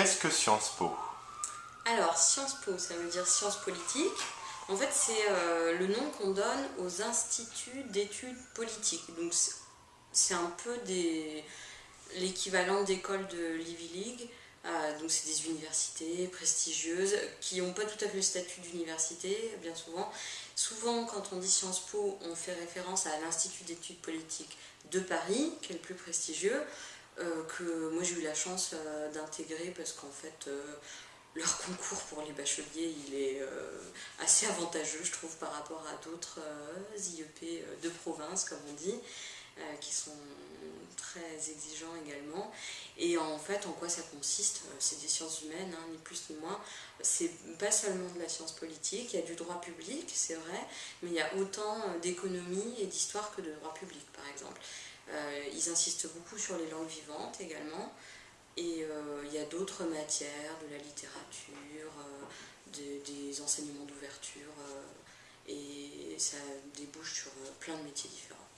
Qu'est-ce que Sciences Po? Alors, Sciences Po, ça veut dire sciences politiques. En fait, c'est euh, le nom qu'on donne aux instituts d'études politiques. Donc, c'est un peu l'équivalent d'école de l'Ivy League. Euh, donc, c'est des universités prestigieuses qui n'ont pas tout à fait le statut d'université, bien souvent. Souvent, quand on dit Sciences Po, on fait référence à l'Institut d'études politiques de Paris, qui est le plus prestigieux. Euh, que moi j'ai eu la chance euh, d'intégrer parce qu'en fait euh, leur concours pour les bacheliers il est assez avantageux je trouve par rapport à d'autres IEP de province comme on dit qui sont très exigeants également. Et en fait en quoi ça consiste c'est des sciences humaines hein, ni plus ni moins. C'est pas seulement de la science politique il y a du droit public c'est vrai mais il y a autant d'économie et d'histoire que de droit public par exemple ils insistent beaucoup sur les langues vivantes également. Et euh, il y a d'autres matières, de la littérature, euh, des enseignements d'ouverture, et ça débouche sur plein de métiers différents.